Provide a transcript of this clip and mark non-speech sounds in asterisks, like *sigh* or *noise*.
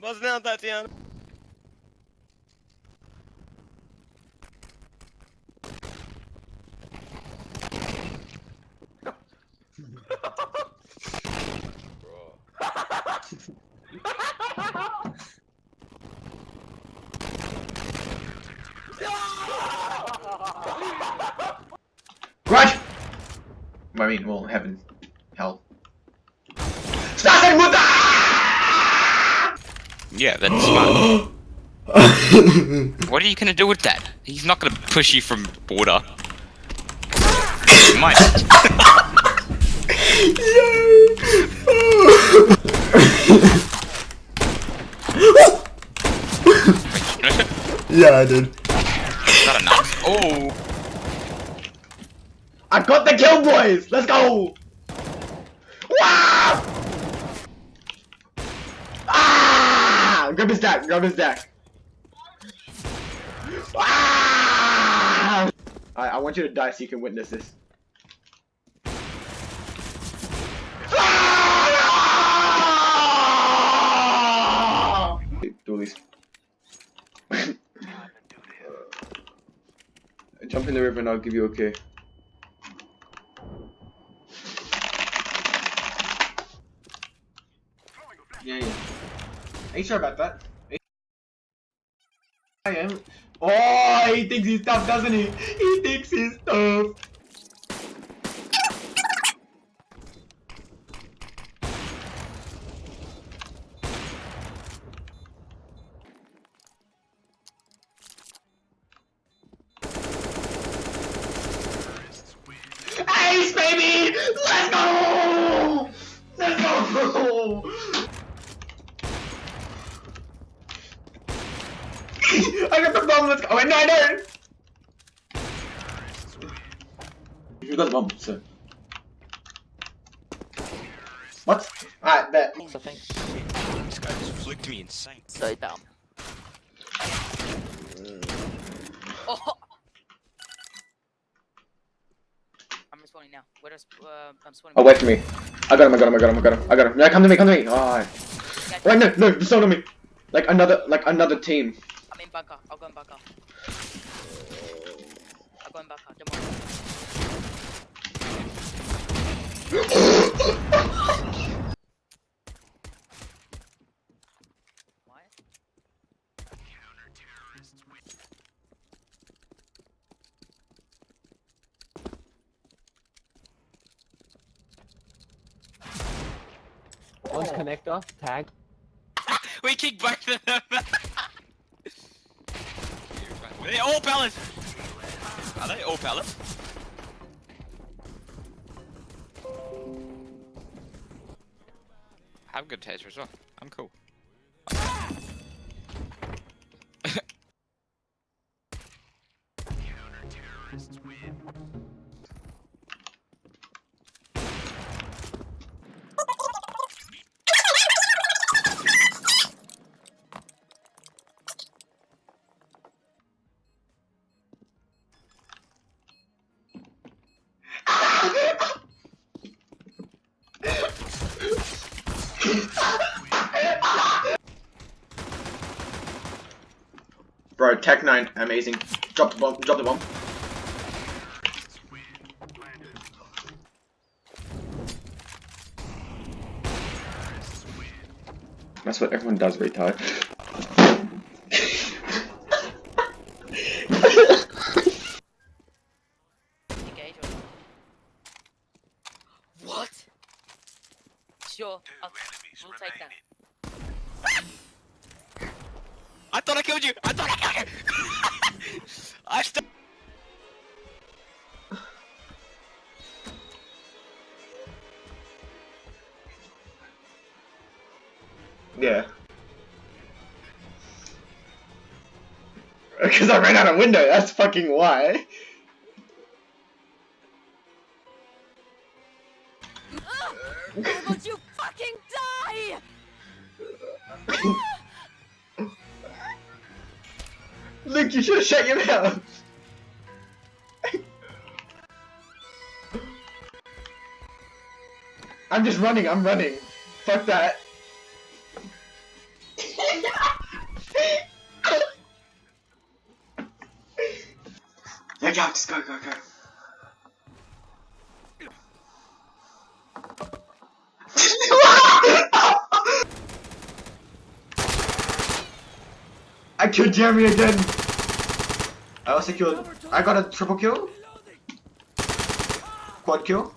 Buzz down, Tatiana. Garage! I mean, well, heaven. Hell. Yeah, that's smart. *gasps* what are you gonna do with that? He's not gonna push you from border. He might. *laughs* Yeah, I did. not enough. Oh, I got the kill, boys! Let's go! Wow! Ah! Grab his deck, grab his deck. Ah! I, I want you to die so you can witness this. Ah! *laughs* Jump in the river and I'll give you okay. Yeah, yeah. Sure about that? I am. Oh, he thinks he's tough, doesn't he? He thinks he's tough. Ace, baby! Let's go! Let's go! *laughs* I got the bomb, let's go. Wait, no, I don't! You got the bomb, sir. What? Alright, bet. I think. this guy just flicked me insane. So dumb. Oh! I'm respawning now. Where does uh, I'm spawning? Oh, wait for me. I got him, I got him, I got him, I got him, I got him. Yeah, come to me, come to me. Oh, Yeah, wait, no, no, just on me. Like another, like another team. I'm in bunker. I'll go in bunker. I'll go in bunker. Don't worry. What? One's connector, tag. *laughs* We kicked both of them. *laughs* Oh, Are they oh, all pellets? Are they all pellets? I have a good taser as well. I'm cool. Bro, Tec-9, amazing. Drop the bomb, drop the bomb. That's what everyone does, retard. Engage or not? What? Sure. I'll, we'll take that. Ah! I thought I killed you! I thought I killed you! *laughs* I st- Yeah. *laughs* Because I ran out of window, that's fucking why. Luke, you should have shut your mouth! I'm just running, I'm running. Fuck that. Yeah, just go, go, go. I killed Jeremy again. I also killed. I got a triple kill. Quad kill.